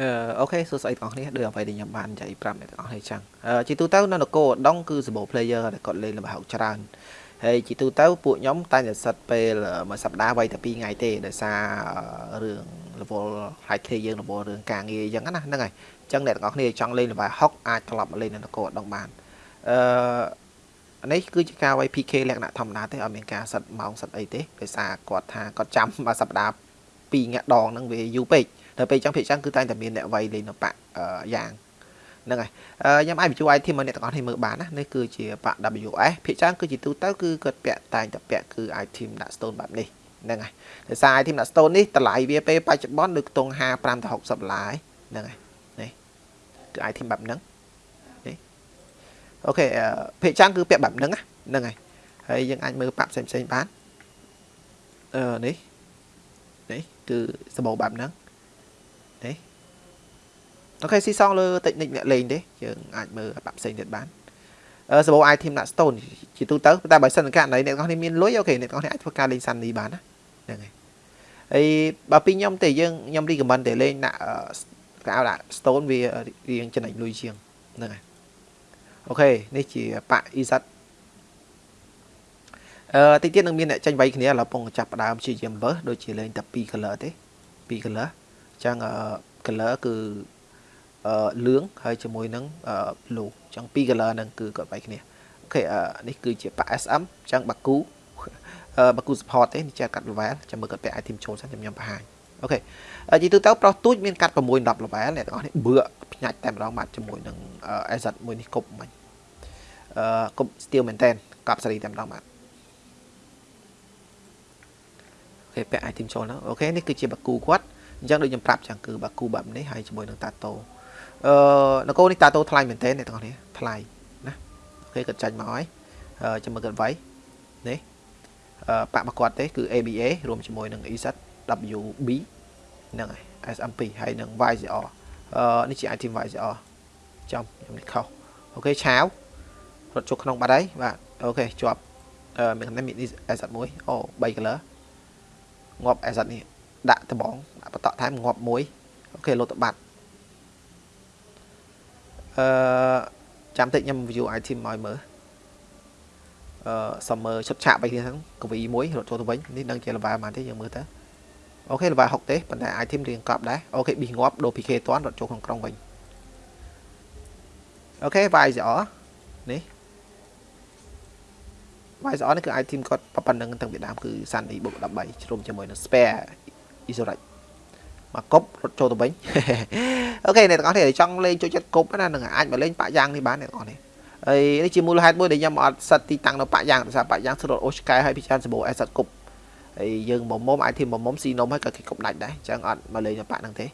អឺអូខេសួស្តីបងប្អូនដូចអ្វីដែលខ្ញុំបាននិយាយប្រាប់អ្នកទាំងអស់គ្នាចឹងអឺជាទូទៅនៅនគរឧដុង្គគឺសម្បូរ player ដែលគាត់លេងល្បែងច្រើនហើយជាទូទៅពួកខ្ញុំតែងតែសិតពេលមួយសប្តាហ៍វៃតែ2ថ្ងៃទេដោយសាររឿង level high tier យើង level រឿងការងារអញ្ចឹងណាហ្នឹងហើយអញ្ចឹងអ្នកទាំងអស់គ្នាចង់លេងល្បែង60អាចត្រឡប់មកលេងនៅនគរឧដុង្គបានអឺនេះគឺជាការវាយ PK លក្ខណៈធម្មតាទេអត់មានការសិតម៉ោងសិតអីទេដោយសារគាត់ថាគាត់ចាំមួយសប្តាហ៍2ងាក់ដងហ្នឹងវាយូរពេក ដល់ពេលចឹងភាគចឹងគឺតែងតែមានអ្នកវាយលេងនៅបាក់យ៉ាងហ្នឹងហើយខ្ញុំអាចបញ្ជួយ item មកអ្នកទាំងអស់គ្នាមើលបានណានេះគឺជាបាក់ WS ភាគច្រើនគឺជាទូទៅគឺគាត់ពាក់តែងតែពាក់គឺ item ដាក់ stone បែបនេះហ្នឹងហើយដោយសារ item ដាក់ stone នេះតម្លៃវាពេលបច្ចុប្បន្ននៅខ្ទង់55ទៅ60ដុល្លារហ្នឹងហើយនេះគឺ item បែបហ្នឹងនេះអូខេភាគច្រើនគឺពាក់បែបហ្នឹងហ្នឹងហើយហើយយើងអាចមើលបាក់ផ្សេងផ្សេងបានអឺនេះនេះគឺសម្បូរបែបហ្នឹង នេះអូខេស៊ីសងលើតិចនិចអ្នកលេងទេយើងអាចមើលបាក់ផ្សេងទៀតបានអឺសម្បូរ item ដាក់ stone ជាទូទៅតែបើសិនករណីអ្នកនរគ្នាមានលុយអូខេអ្នកនរគ្នាអាចធ្វើការលេងសាន់នេះបានណាហ្នឹងហើយហើយបើពីខ្ញុំទេយើងខ្ញុំ recommend តែលេងដាក់កៅដាក់ stone វារៀងចំណេញលុយជាងហ្នឹងហើយអូខេនេះជាបាក់ EZ អឺតិចទៀតនឹងមានអ្នកចាញ់វាយគ្នាឥឡូវពងចាប់ផ្ដើមជាយាមវើដូចជាលេងតែ2 color ទេ2 color ចឹង color គឺអឺលឿងហើយជាមួយនឹង blue ចឹងពីរ color ហ្នឹងគឺគាត់បែកគ្នាអូខេនេះគឺជាប៉ា SM ចឹងបាគូបាគូ support ទេនេះចេះកាត់ level ចាំមើលគាត់ពាក់ item ចូលសិនខ្ញុំបង្ហាញអូខេនិយាយទៅទៅប្រុសទូចមានកាត់6 10 level អ្នកទាំងអស់នេះបឿផ្ញាច់តែម្ដងបាទជាមួយនឹង AZ មួយនេះគប់មិញអឺគប់ steel មែនតើកាប់សេរីតែម្ដងបាទអូខេពាក់ item ចូលហ្នឹងអូខេនេះគឺជាបាគូគាត់ អញ្ចឹងដូចខ្ញុំប្រាប់ចឹងគឺបាគូបែបនេះហើយជាមួយនឹងតាតូអឺនគរនេះតាតូថ្លៃមែនទែនអ្នកទាំងអស់គ្នាថ្លៃណាអូខេគាត់ចាញ់មកហើយចាំមើលគាត់វាយនេះអឺបាក់មកគាត់ទេគឺ ABA រួមជាមួយនឹង EZ WB ហ្នឹងហើយ SMP ហើយនឹង YCR អឺនេះជា item YCR ចំខ្ញុំនេះខុសអូខេឆាវរត់ចូលក្នុងបាត់ហើយបាទអូខេជាប់អឺមានកំណែមាន asset មួយអូ3 color ងាប់ asset នេះ ដាក់ត្បងដាក់បតក់ថែមងាប់មួយអូខេលោតទៅបាត់អឺចាំតិចខ្ញុំ view item ឲ្យមើលអឺសុំមើលឈុតឆាកបីគ្នាហ្នឹងកវីមួយរត់ចូលទៅវិញនេះដឹងជា level ប៉ុន្មានទេយើងមើលទៅអូខេ level 6ទេប៉ុន្តែ item រៀងកប់ដែរអូខេប៊ីងាប់ដូរ PK តាន់រត់ចូលក្នុងក្រុងវិញអូខេ YZR នេះ YZR នេះគឺ item គាត់ប៉ុណ្្នឹងតាំងពីដើមគឺ Sandy បុក13ជ្រុំជាមួយនឹង spare Isorite មកគប់រត់ចូលទៅវិញអូខេអ្នកទាំងអស់គ្នាចង់លេងចូលចិត្តគប់ណានឹងអាចមកលេងប៉ាក់យ៉ាងនេះបានអ្នកទាំងអស់គ្នាហើយនេះជាមូលហេតុមួយដែលខ្ញុំអត់សិតទីតាំងនៅប៉ាក់យ៉ាងដោយសារប៉ាក់យ៉ាងស្រួលអូឆ្កែហើយពិចារសម្បូរអេសិតគប់ហើយយើងមុំមុំអាចធីមមុំមុំស៊ីនំហើយក៏គេគប់ដាច់ដែរអញ្ចឹងអត់មកលេងនៅប៉ាក់ហ្នឹងទេ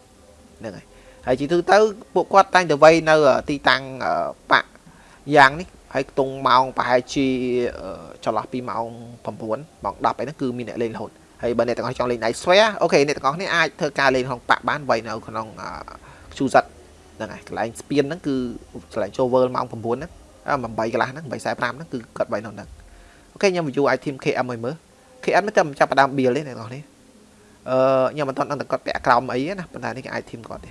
ហ្នឹងហើយហើយជាទូទៅពួកគាត់តែងតែវ័យនៅទីតាំងប៉ាក់យ៉ាងនេះហើយខ្ទង់ម៉ោងប្រហែលជាចន្លោះពីម៉ោង9ម៉ោង10អីហ្នឹងគឺមានអ្នកលេងរហូត ហើយបើអ្នកទាំងអស់ចង់លេង Night Sphere អូខេអ្នកទាំងអស់គ្នាអាចធ្វើការលេងក្នុងប៉ាក់បានវាយនៅក្នុង Qzet ហ្នឹងហើយកន្លែងស្ពានហ្នឹងគឺកន្លែងចូល World ម៉ោង9ហ្នឹង8កន្លះហ្នឹង8:45ហ្នឹងគឺគាត់វាយនៅហ្នឹងអូខេខ្ញុំ view item KM ឲ្យមើល KM មិនតែចាប់ផ្ដើម build ទេអ្នកទាំងអស់គ្នាអឺខ្ញុំមិនទាន់ដឹងតែគាត់ពាក់ក្រោមអីណាប៉ុន្តែនេះគឺ item គាត់ទេ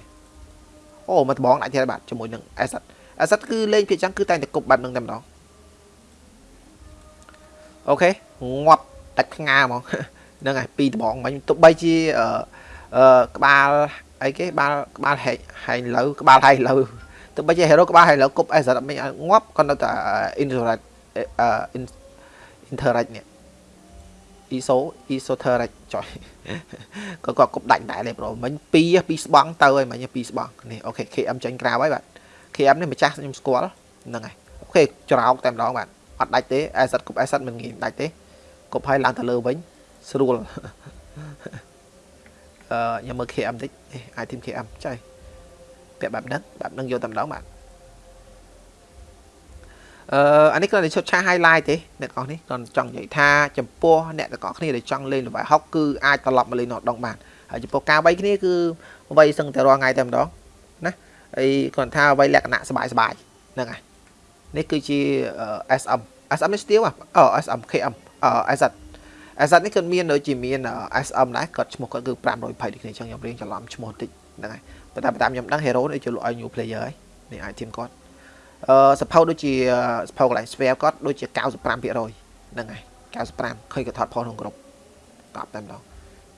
អូមកដបងដាក់ទៀតបាទជាមួយនឹង asset asset គឺលេងភាគចឹងគឺតែងតែគប់បាត់នឹងតែម្ដងអូខេងាប់ដាច់ផ្ងាហ្មង ហ្នឹងហើយពីរដបងមិញទោះបីជាអឺក្បាលអីគេក្បាលក្បាលហែកហែងលើក្បាលហែងលើទោះបីជា hero ក្បាលហែងលើគប់អេសអត់មិនងាប់គាត់នៅតែ interact អឺ interact នេះ iso esoteric ចុយគាត់គាត់គប់ដាច់ដែរលេប្រូមិញ2 2ស្បង់ទៅហើយមិញ2ស្បង់នេះអូខេ KM ចាញ់ក្រៅហើយបាទ KM នេះម្ចាស់ខ្ញុំស្គាល់ហ្នឹងហើយអូខេច្រោកតែម្ដងបាទអត់ដាច់ទេ asset គប់ asset មិនងាយដាច់ទេគប់ឲ្យឡើងទៅលើវិញ ស្រួលអឺខ្ញុំមើល KM តិចអាចធីម KM ចៃពាក់បែបហ្នឹងបែបហ្នឹងយកតែម្ដងបាទអឺអានេះគ្រាន់តែឈុតឆា highlight ទេអ្នកទាំងអស់នេះគ្រាន់ចង់និយាយថាចំពោះអ្នកទាំងអស់គ្នាដែលចង់លេងល្បែងហុកគឺអាចត្រឡប់មកលេងនៅដងបានហើយចំពោះការវាយគ្នាគឺវាយសឹងតែរាល់ថ្ងៃតែម្ដងណាហើយគ្រាន់ថាវាយលក្ខណៈសបាយសបាយហ្នឹងហើយនេះគឺជា SM SM នេះស្ទៀវអូ SM KM អ SZ asset នេះគាត់មានដូចជាមាន SM ដែរគាត់ឈ្មោះគាត់គឺ520ដូចគ្នាអញ្ចឹងខ្ញុំរៀងច្រឡំឈ្មោះតិចហ្នឹងហើយប៉ុន្តែតាមខ្ញុំដឹង hero នេះជាលក់ឲ្យ new player ហើយនេះ item គាត់អឺ support ដូចជា support កន្លែង sphere គាត់ដូចជា95%ហ្នឹងហើយ95ឃើញគាត់ថតផុសក្នុងក្រុមកប់តែម្ដង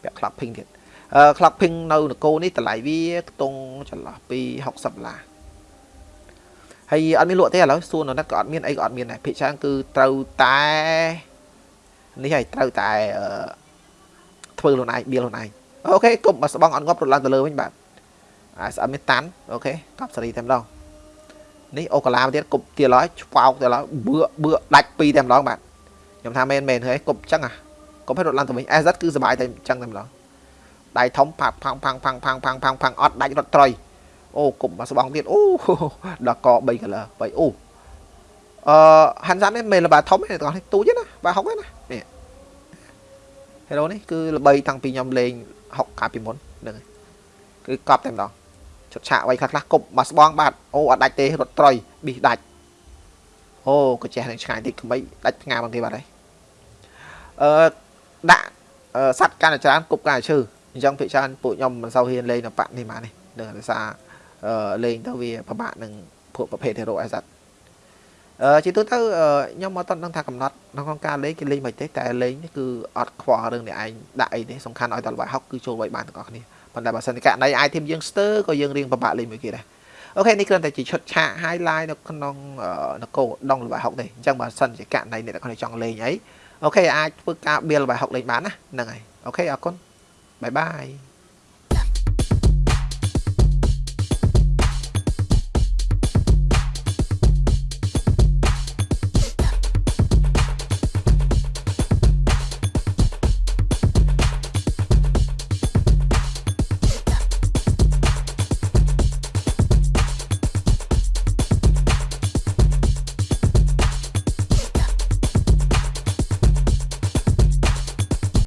ពាក់ clock ping ទៀតអឺ clock ping នៅនគរនេះតម្លៃវាខ្ទង់ចន្លោះពី60ដុល្លារហើយអត់មានលក់ទេឥឡូវសួរនៅណាត់ក៏អត់មានអីក៏អត់មានដែរភាគច្រើនគឺត្រូវតែ នេះហើយត្រូវតែអឺធ្វើខ្លួនឯងបៀលខ្លួនឯងអូខេកុំបើស្បង់អត់ងាប់រត់ឡើងទៅលើវិញបាទអាស្អត់មានតាន់អូខេកប់សេរីតែម្ដងនេះអូកាឡាមកទៀតគប់ទៀតឡើយឆ្វោកទៀតឡើយបឿបឿដាច់ពីរតែម្ដងបាទខ្ញុំថាមែនមែនហើយគប់ចឹងអាគប់ឲ្យរត់ឡើងទៅវិញ SZ គឺសុបាយតែចឹងតែម្ដងដៃធំផាក់ផាំងផាំងផាំងផាំងផាំងផាំងផាំងអត់ដាច់រត់ត្រុយអូគប់មកស្បង់ទៀតអូដល់ក3 color 3អូអឺហាន់សាន់នេះមិនល្បាធំទេបងប្អូនទូចណាបាទហុកទេណានេះ Hero នេះគឺល្បីតាំងពីខ្ញុំលេងហុកកាលពីមុនហ្នឹងហើយគឺកប់តែម្ដងឈុតឆាកໄວខ្លះខ្លះគប់មកស្បងបាទអូអត់ដាច់ទេរត់ត្រុយប៊ីសដាច់អូក៏ចេះនឹងឆ្ងាយតិចក្បីដាច់ផ្ងាបងគេបាទហើយអឺដាក់សัตว์កាន់តែច្រើនគប់កាន់តែឈឺអញ្ចឹងភាគច្រើនពួកខ្ញុំមិនសូវហ៊ានលេងនៅបាក់នេះមកនេះដឹងដោយសារអឺលេងទៅវាពិបាកនឹងពួកប្រភេទ hero អេស័តអឺ ជាទូទៅខ្ញុំមកតន់ដឹងថាកំណត់ក្នុងការលេងគេលេងមិនទេតែលេងនេះគឺអត់ខ្វល់រឿងនេះឯងដាក់អីទេសំខាន់ឲ្យតល្បាយហុកគឺចូលໄວបានទាំងអស់គ្នាប៉ុន្តែបើសិនជាករណី item យើងស្ទើក៏យើងរៀងពិបាកលេងមួយគេដែរអូខេនេះគ្រាន់តែជាឈុតឆាក highlight នៅក្នុងនគរដងល្បាយហុកទេអញ្ចឹងបើសិនជាករណីអ្នកទាំងអស់គ្នាចង់លេងអីអូខេអាចធ្វើការបៀលល្បាយហុកលេងបានណាហ្នឹងហើយអូខេអរគុណបាយបាយ